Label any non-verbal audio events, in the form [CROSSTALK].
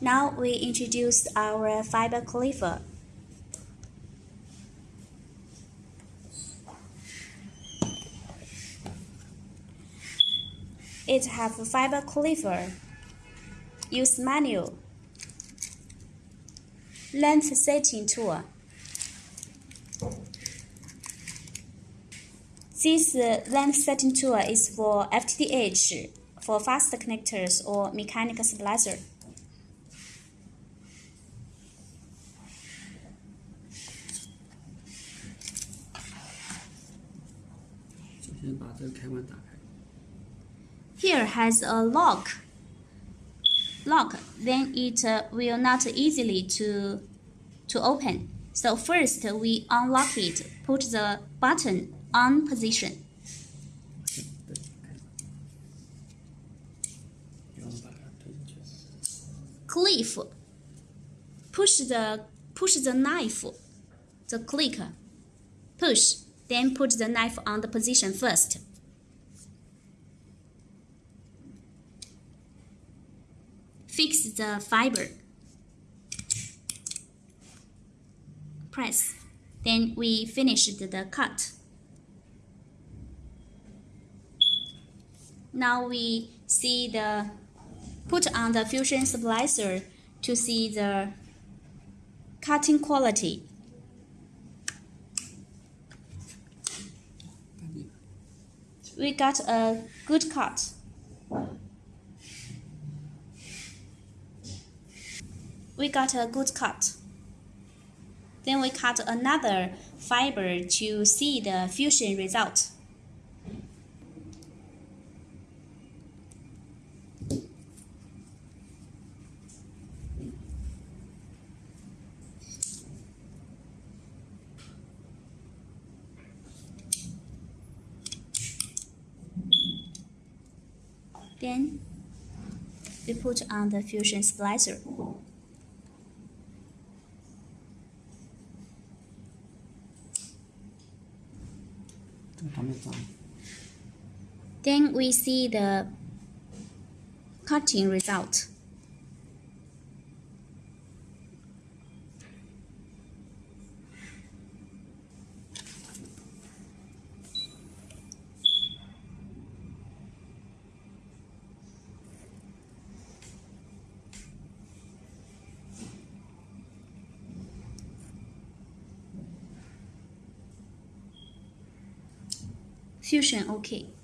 Now we introduce our fiber cleaver. It have a fiber cleaver. Use manual. Length setting tool. This uh, length setting tool is for FTTH, for fast connectors or mechanical splicer. [LAUGHS] Here has a lock. Lock, then it uh, will not easily to, to open. So first we unlock it, put the button on position. Cliff, push the push the knife, the click, push. Then put the knife on the position first. Fix the fiber. Press. Then we finished the cut. Now we see the put on the fusion splicer to see the cutting quality. We got a good cut. We got a good cut. Then we cut another fiber to see the fusion result. Then we put on the fusion splicer. Then we see the cutting result. Fusion okay.